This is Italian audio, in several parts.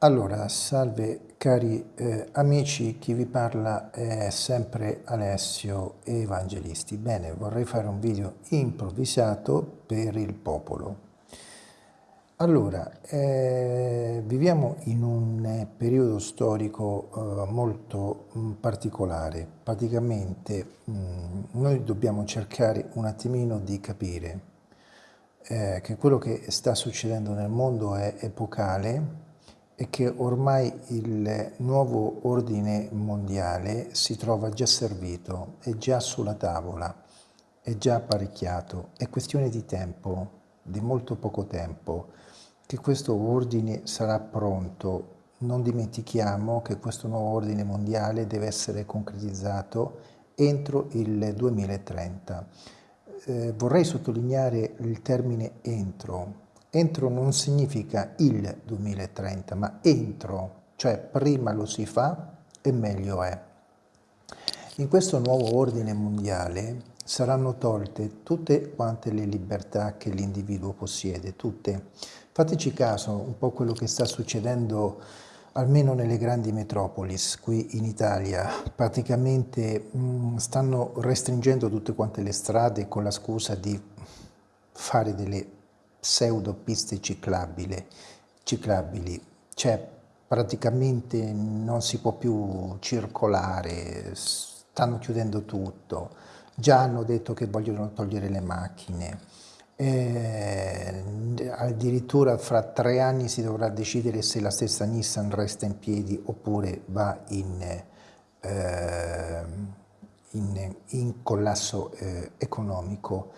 Allora, salve cari eh, amici, chi vi parla è sempre Alessio Evangelisti. Bene, vorrei fare un video improvvisato per il popolo. Allora, eh, viviamo in un eh, periodo storico eh, molto mh, mm, particolare. Praticamente mh, mm, noi dobbiamo cercare un attimino di capire eh, che quello che sta succedendo nel mondo è epocale e che ormai il nuovo ordine mondiale si trova già servito, è già sulla tavola, è già apparecchiato, è questione di tempo, di molto poco tempo, che questo ordine sarà pronto. Non dimentichiamo che questo nuovo ordine mondiale deve essere concretizzato entro il 2030. Eh, vorrei sottolineare il termine entro, Entro non significa il 2030, ma entro, cioè prima lo si fa e meglio è. In questo nuovo ordine mondiale saranno tolte tutte quante le libertà che l'individuo possiede, tutte. Fateci caso un po' quello che sta succedendo almeno nelle grandi metropolis qui in Italia. Praticamente mh, mm, stanno restringendo tutte quante le strade con la scusa di fare delle pseudo piste ciclabili, cioè praticamente non si può più circolare, stanno chiudendo tutto, già hanno detto che vogliono togliere le macchine, eh, addirittura fra tre anni si dovrà decidere se la stessa Nissan resta in piedi oppure va in, eh, in, in collasso eh, economico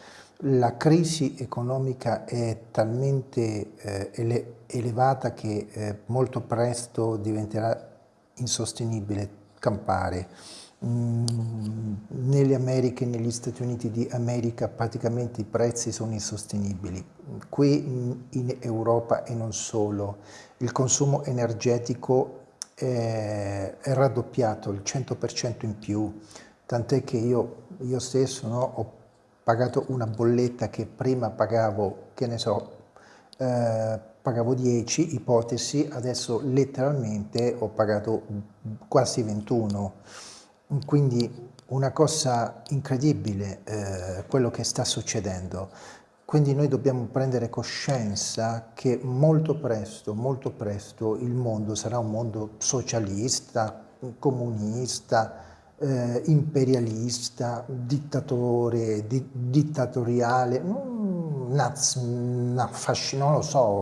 la crisi economica è talmente eh, ele elevata che eh, molto presto diventerà insostenibile campare. Mm, nelle Americhe, negli Stati Uniti di America praticamente i prezzi sono insostenibili. Qui in Europa e non solo, il consumo energetico è, è raddoppiato, il 100% in più, tant'è che io, io stesso no, ho pagato una bolletta che prima pagavo, che ne so, eh, pagavo 10, ipotesi, adesso letteralmente ho pagato quasi 21. Quindi una cosa incredibile eh, quello che sta succedendo. Quindi noi dobbiamo prendere coscienza che molto presto, molto presto il mondo sarà un mondo socialista, comunista, eh, imperialista, dittatore, di, dittatoriale, mm, naz, no, fascino, non lo so,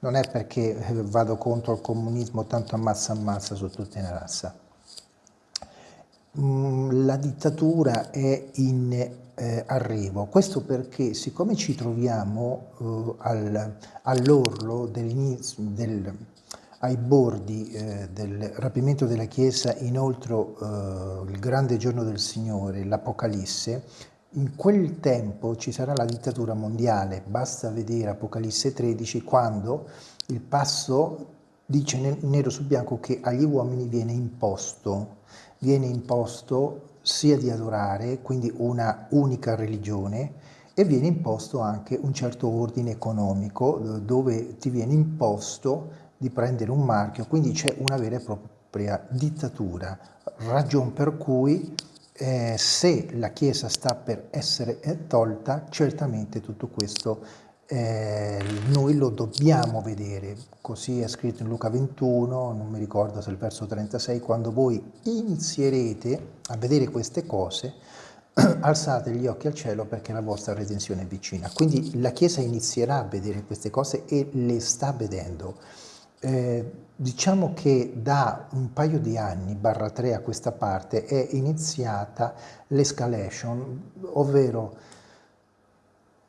non è perché vado contro il comunismo, tanto ammazza ammazza su tutta una razza. Mm, la dittatura è in eh, arrivo, questo perché siccome ci troviamo eh, all'orlo dell'inizio del ai bordi eh, del rapimento della Chiesa inoltre eh, il grande giorno del Signore, l'Apocalisse, in quel tempo ci sarà la dittatura mondiale, basta vedere Apocalisse 13 quando il passo dice nero su bianco che agli uomini viene imposto, viene imposto sia di adorare, quindi una unica religione, e viene imposto anche un certo ordine economico dove ti viene imposto di prendere un marchio, quindi c'è una vera e propria dittatura, ragion per cui eh, se la Chiesa sta per essere eh, tolta, certamente tutto questo eh, noi lo dobbiamo vedere, così è scritto in Luca 21, non mi ricordo se è il verso 36, quando voi inizierete a vedere queste cose, alzate gli occhi al cielo perché la vostra redenzione è vicina. Quindi la Chiesa inizierà a vedere queste cose e le sta vedendo. Eh, diciamo che da un paio di anni, barra tre a questa parte, è iniziata l'escalation, ovvero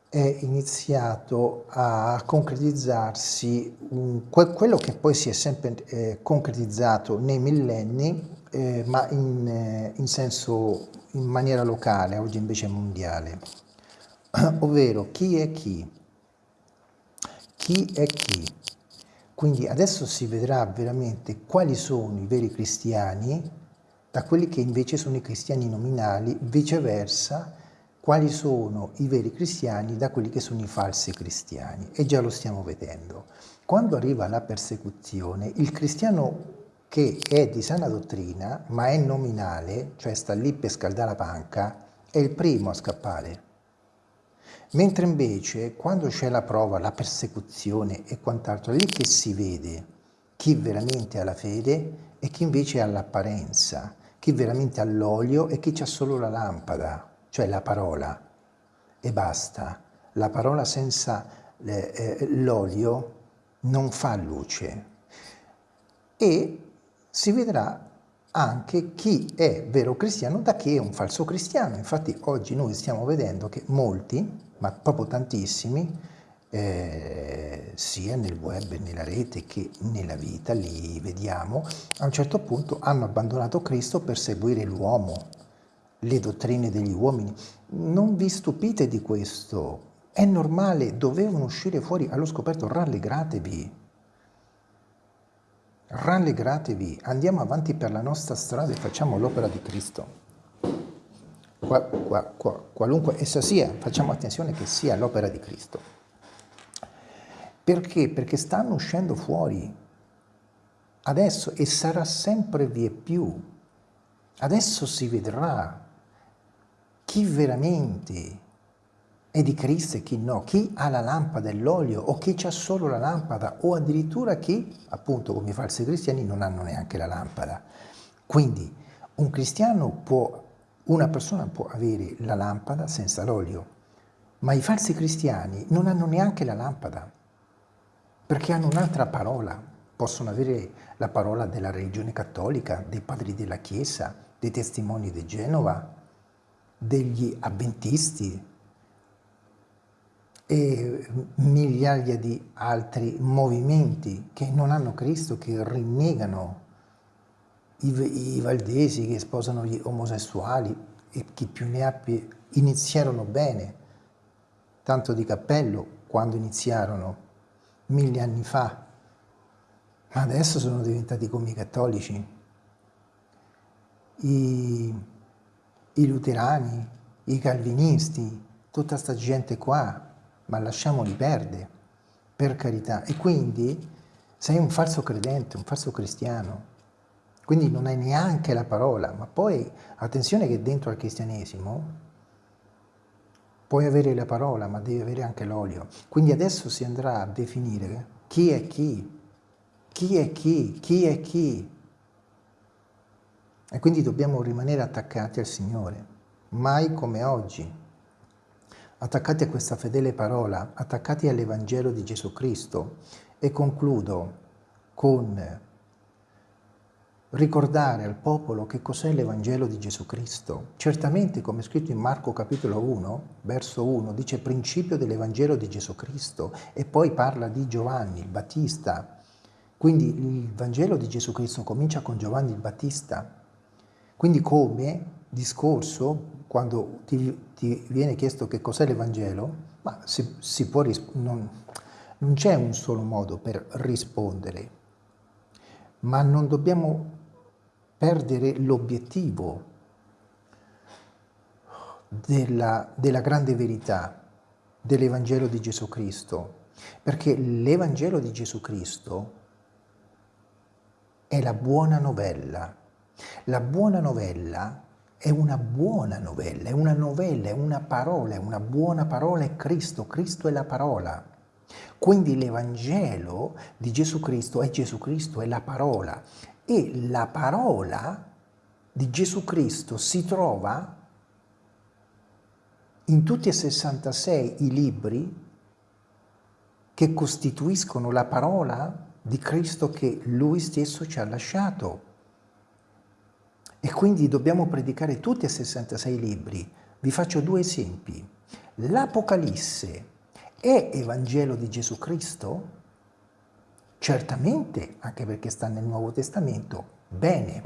è iniziato a concretizzarsi un, que, quello che poi si è sempre eh, concretizzato nei millenni, eh, ma in, eh, in senso, in maniera locale, oggi invece mondiale, ovvero chi è chi, chi è chi, quindi adesso si vedrà veramente quali sono i veri cristiani da quelli che invece sono i cristiani nominali, viceversa quali sono i veri cristiani da quelli che sono i falsi cristiani e già lo stiamo vedendo. quando arriva la persecuzione, il cristiano che è di sana dottrina, ma è nominale, cioè sta lì per scaldare la panca, è il primo a scappare. Mentre invece quando c'è la prova, la persecuzione e quant'altro, lì che si vede chi veramente ha la fede e chi invece ha l'apparenza, chi veramente ha l'olio e chi ha solo la lampada, cioè la parola, e basta. La parola senza eh, l'olio non fa luce. E si vedrà anche chi è vero cristiano da chi è un falso cristiano. Infatti oggi noi stiamo vedendo che molti, ma proprio tantissimi, eh, sia nel web, nella rete che nella vita, li vediamo, a un certo punto hanno abbandonato Cristo per seguire l'uomo, le dottrine degli uomini. Non vi stupite di questo, è normale, dovevano uscire fuori allo scoperto, rallegratevi rallegratevi, andiamo avanti per la nostra strada e facciamo l'opera di Cristo. Qua, qua, qua, qualunque essa sia, facciamo attenzione che sia l'opera di Cristo. Perché? Perché stanno uscendo fuori adesso e sarà sempre vie più. Adesso si vedrà chi veramente è di Cristo e chi no, chi ha la lampada e l'olio o chi ha solo la lampada o addirittura chi, appunto come i falsi cristiani, non hanno neanche la lampada. Quindi un cristiano può, una persona può avere la lampada senza l'olio, ma i falsi cristiani non hanno neanche la lampada, perché hanno un'altra parola, possono avere la parola della religione cattolica, dei padri della Chiesa, dei testimoni di Genova, degli avventisti, e migliaia di altri movimenti che non hanno Cristo, che rinnegano i, i valdesi che sposano gli omosessuali e chi più ne ha più iniziarono bene, tanto di cappello quando iniziarono mille anni fa, ma adesso sono diventati come i cattolici, i, i luterani, i calvinisti, tutta sta gente qua ma lasciamoli perdere, per carità. E quindi sei un falso credente, un falso cristiano. Quindi non hai neanche la parola, ma poi attenzione che dentro al cristianesimo puoi avere la parola, ma devi avere anche l'olio. Quindi adesso si andrà a definire chi è chi, chi è chi, chi è chi. E quindi dobbiamo rimanere attaccati al Signore, mai come oggi attaccati a questa fedele parola, attaccati all'Evangelo di Gesù Cristo e concludo con ricordare al popolo che cos'è l'Evangelo di Gesù Cristo. Certamente, come è scritto in Marco capitolo 1, verso 1, dice principio dell'Evangelo di Gesù Cristo e poi parla di Giovanni il Battista. Quindi il Vangelo di Gesù Cristo comincia con Giovanni il Battista. Quindi come discorso quando ti, ti viene chiesto che cos'è l'Evangelo, ma si, si può non, non c'è un solo modo per rispondere, ma non dobbiamo perdere l'obiettivo della, della grande verità dell'Evangelo di Gesù Cristo, perché l'Evangelo di Gesù Cristo è la buona novella. La buona novella è una buona novella, è una novella, è una parola, è una buona parola, è Cristo, Cristo è la parola. Quindi l'Evangelo di Gesù Cristo è Gesù Cristo, è la parola. E la parola di Gesù Cristo si trova in tutti e 66 i libri che costituiscono la parola di Cristo che Lui stesso ci ha lasciato. E quindi dobbiamo predicare tutti e 66 libri. Vi faccio due esempi. L'Apocalisse è Evangelo di Gesù Cristo? Certamente, anche perché sta nel Nuovo Testamento. Bene.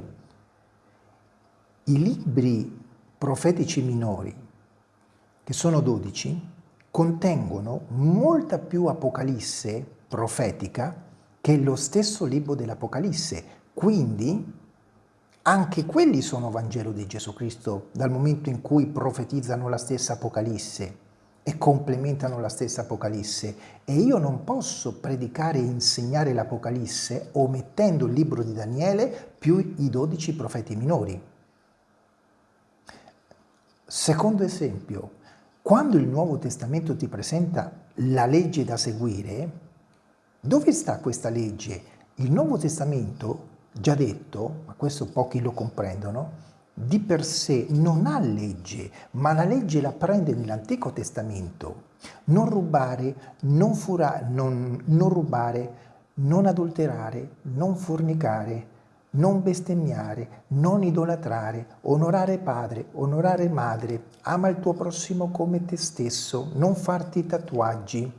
I libri profetici minori, che sono 12, contengono molta più Apocalisse profetica che lo stesso libro dell'Apocalisse. Quindi anche quelli sono Vangelo di Gesù Cristo dal momento in cui profetizzano la stessa Apocalisse. E complementano la stessa Apocalisse e io non posso predicare e insegnare l'Apocalisse omettendo il libro di Daniele più i dodici profeti minori. Secondo esempio, quando il Nuovo Testamento ti presenta la legge da seguire, dove sta questa legge? Il Nuovo Testamento, già detto, ma questo pochi lo comprendono, di per sé non ha legge, ma la legge la prende nell'Antico Testamento. Non rubare, non, fura, non, non rubare, non adulterare, non fornicare, non bestemmiare, non idolatrare, onorare padre, onorare madre, ama il tuo prossimo come te stesso, non farti tatuaggi,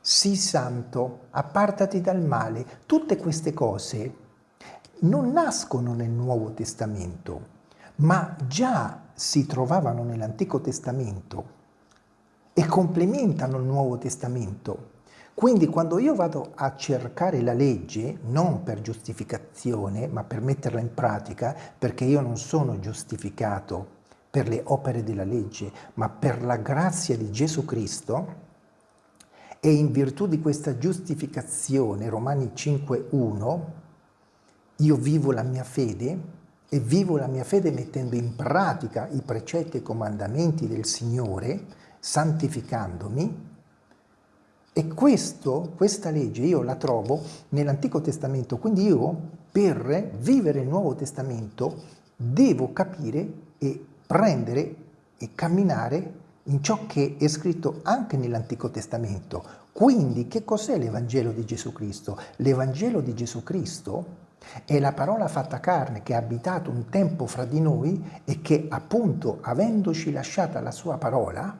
sii santo, appartati dal male. Tutte queste cose non nascono nel Nuovo Testamento, ma già si trovavano nell'Antico Testamento e complementano il Nuovo Testamento. Quindi quando io vado a cercare la legge, non per giustificazione, ma per metterla in pratica, perché io non sono giustificato per le opere della legge, ma per la grazia di Gesù Cristo, e in virtù di questa giustificazione, Romani 5.1, io vivo la mia fede e vivo la mia fede mettendo in pratica i precetti e i comandamenti del Signore, santificandomi, e questo, questa legge io la trovo nell'Antico Testamento, quindi io per vivere il Nuovo Testamento devo capire e prendere e camminare in ciò che è scritto anche nell'Antico Testamento. Quindi che cos'è l'Evangelo di Gesù Cristo? L'Evangelo di Gesù Cristo è la parola fatta carne che ha abitato un tempo fra di noi e che appunto avendoci lasciata la sua parola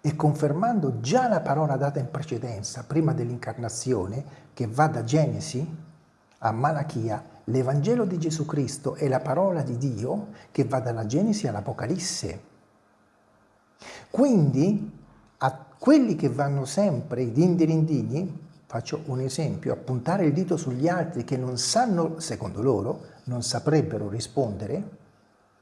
e confermando già la parola data in precedenza, prima dell'incarnazione, che va da Genesi a Malachia, l'Evangelo di Gesù Cristo è la parola di Dio che va dalla Genesi all'Apocalisse. Quindi a quelli che vanno sempre i dindirindini Faccio un esempio, puntare il dito sugli altri che non sanno, secondo loro, non saprebbero rispondere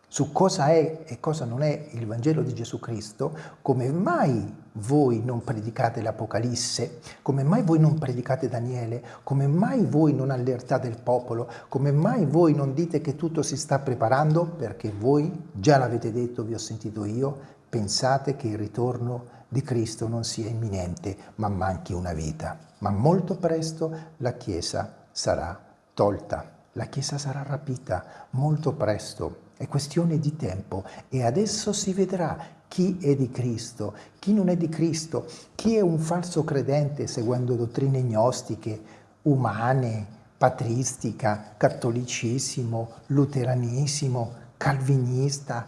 su cosa è e cosa non è il Vangelo di Gesù Cristo, come mai voi non predicate l'Apocalisse, come mai voi non predicate Daniele, come mai voi non allertate il popolo, come mai voi non dite che tutto si sta preparando, perché voi, già l'avete detto, vi ho sentito io, pensate che il ritorno di Cristo non sia imminente, ma manchi una vita. Ma molto presto la Chiesa sarà tolta, la Chiesa sarà rapita, molto presto. È questione di tempo e adesso si vedrà chi è di Cristo, chi non è di Cristo, chi è un falso credente seguendo dottrine gnostiche, umane, patristica, cattolicissimo, luteranisimo, calvinista,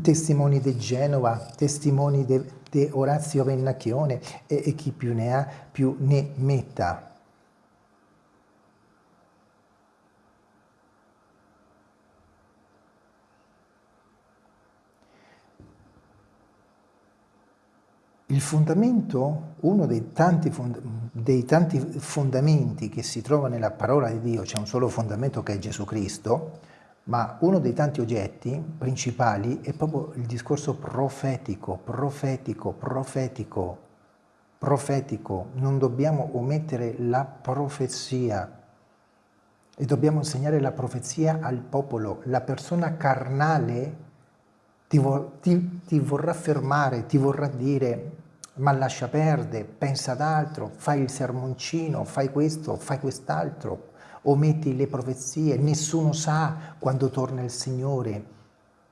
testimoni di Genova, testimoni di Orazio Vennacchione e, e chi più ne ha più ne metta. Il fondamento, uno dei tanti, dei tanti, fondamenti che si trova nella parola di Dio, c'è un solo fondamento che è Gesù Cristo, ma uno dei tanti oggetti principali è proprio il discorso profetico, profetico, profetico, profetico. Non dobbiamo omettere la profezia e dobbiamo insegnare la profezia al popolo. La persona carnale ti, vor, ti, ti vorrà fermare, ti vorrà dire ma lascia perdere, pensa ad altro, fai il sermoncino, fai questo, fai quest'altro ometti le profezie, nessuno sa quando torna il Signore.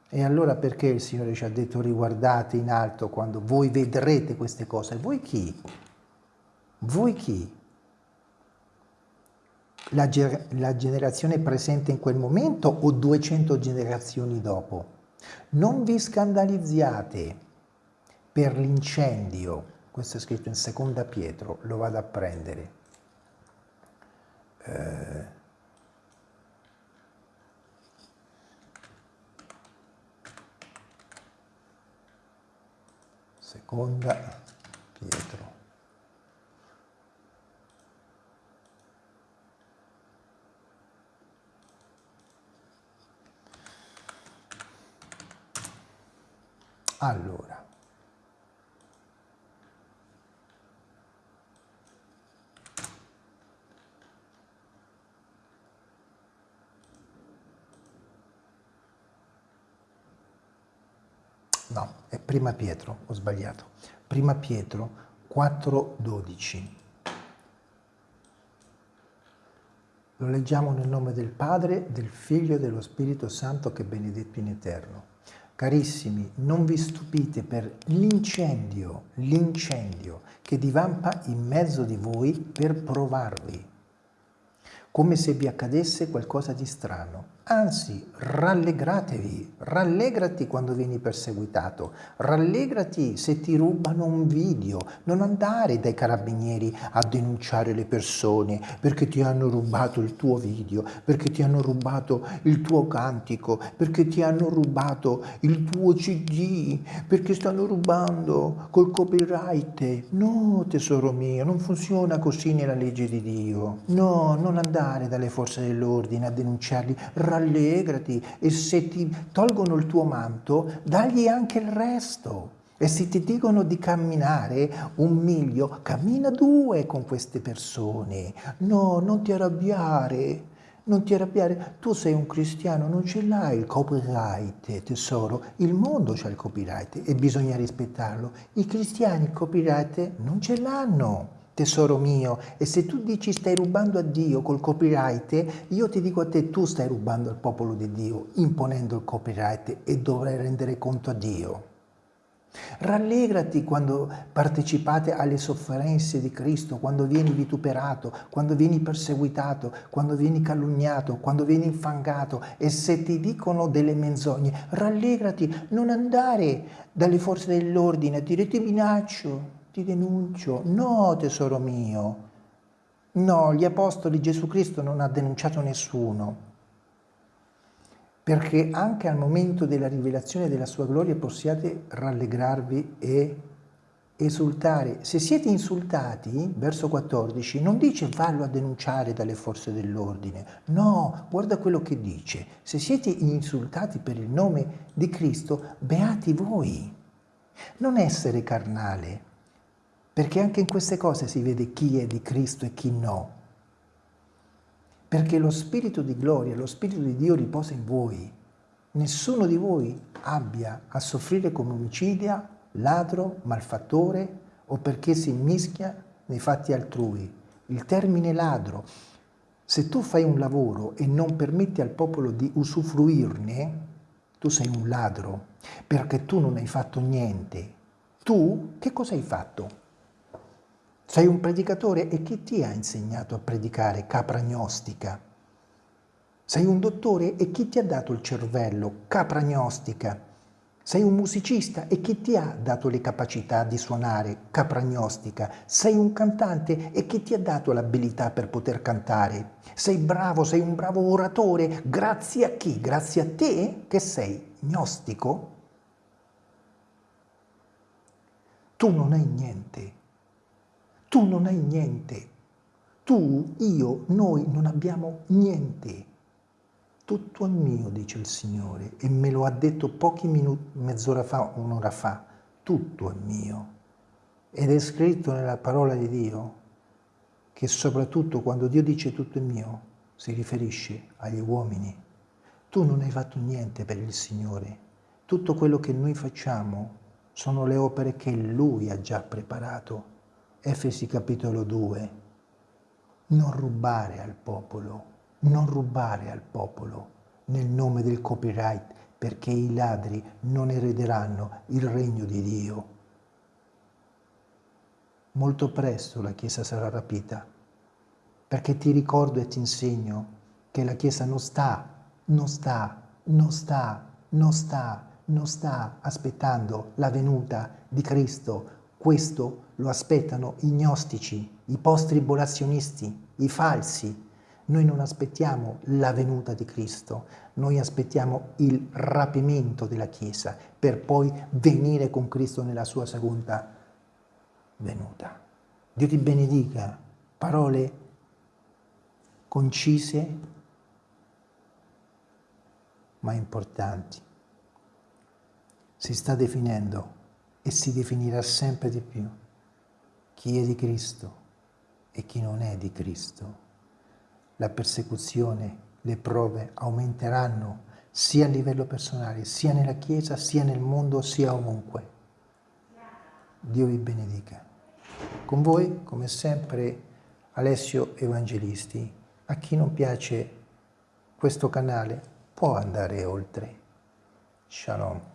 E allora perché il Signore ci ha detto riguardate in alto quando voi vedrete queste cose? Voi chi? Voi chi? La, la generazione presente in quel momento o 200 generazioni dopo? Non vi scandalizziate per l'incendio, questo è scritto in seconda Pietro, lo vado a prendere, eh, seconda Pietro. Allora, no, è prima Pietro, ho sbagliato. Prima Pietro 4,12. Lo leggiamo nel nome del Padre, del Figlio e dello Spirito Santo che è benedetto in eterno. Carissimi, non vi stupite per l'incendio, l'incendio che divampa in mezzo di voi per provarvi, come se vi accadesse qualcosa di strano Anzi, rallegratevi, rallegrati quando vieni perseguitato, rallegrati se ti rubano un video, non andare dai carabinieri a denunciare le persone perché ti hanno rubato il tuo video, perché ti hanno rubato il tuo cantico, perché ti hanno rubato il tuo cd, perché stanno rubando col copyright. No, tesoro mio, non funziona così nella legge di Dio. No, non andare dalle forze dell'ordine a denunciarli, rallegrati e se ti tolgono il tuo manto, dagli anche il resto. E se ti dicono di camminare un miglio, cammina due con queste persone. No, non ti arrabbiare. Non ti arrabbiare, tu sei un cristiano, non ce l'hai il copyright, tesoro. Il mondo c'ha il copyright e bisogna rispettarlo. I cristiani il copyright non ce l'hanno tesoro mio, e se tu dici stai rubando a Dio col copyright, io ti dico a te, tu stai rubando al popolo di Dio, imponendo il copyright e dovrai rendere conto a Dio. Rallegrati quando partecipate alle sofferenze di Cristo, quando vieni vituperato, quando vieni perseguitato, quando vieni calunniato, quando vieni infangato e se ti dicono delle menzogne, rallegrati, non andare dalle forze dell'ordine a dire ti minaccio, ti denuncio. No, tesoro mio. No, gli apostoli Gesù Cristo non ha denunciato nessuno. Perché anche al momento della rivelazione della sua gloria possiate rallegrarvi e esultare. Se siete insultati, verso 14, non dice fallo a denunciare dalle forze dell'ordine. No, guarda quello che dice. Se siete insultati per il nome di Cristo, beati voi. Non essere carnale, perché anche in queste cose si vede chi è di Cristo e chi no. Perché lo Spirito di gloria, lo Spirito di Dio riposa in voi. Nessuno di voi abbia a soffrire come omicidia, ladro, malfattore o perché si mischia nei fatti altrui. Il termine ladro, se tu fai un lavoro e non permetti al popolo di usufruirne, tu sei un ladro, perché tu non hai fatto niente. Tu che cosa hai fatto? Sei un predicatore e chi ti ha insegnato a predicare capra gnostica? Sei un dottore e chi ti ha dato il cervello? Capra gnostica. Sei un musicista e chi ti ha dato le capacità di suonare? Capra gnostica. Sei un cantante e chi ti ha dato l'abilità per poter cantare? Sei bravo, sei un bravo oratore. Grazie a chi? Grazie a te che sei gnostico? Tu non hai niente tu non hai niente. Tu, io, noi non abbiamo niente. Tutto è mio, dice il Signore, e me lo ha detto pochi minuti, mezz'ora fa, un'ora fa. Tutto è mio. Ed è scritto nella parola di Dio che soprattutto quando Dio dice tutto è mio, si riferisce agli uomini. Tu non hai fatto niente per il Signore. Tutto quello che noi facciamo sono le opere che Lui ha già preparato Efesi capitolo 2, non rubare al popolo, non rubare al popolo nel nome del copyright perché i ladri non erederanno il regno di Dio. Molto presto la Chiesa sarà rapita, perché ti ricordo e ti insegno che la Chiesa non sta, non sta, non sta, non sta, non sta aspettando la venuta di Cristo. Questo lo aspettano i gnostici, i post-tribolazionisti, i falsi. Noi non aspettiamo la venuta di Cristo, noi aspettiamo il rapimento della Chiesa per poi venire con Cristo nella sua seconda venuta. Dio ti benedica, parole concise ma importanti. Si sta definendo e si definirà sempre di più chi è di Cristo e chi non è di Cristo. La persecuzione, le prove aumenteranno sia a livello personale, sia nella Chiesa, sia nel mondo, sia ovunque. Dio vi benedica. Con voi, come sempre, Alessio Evangelisti. A chi non piace questo canale può andare oltre. Shalom.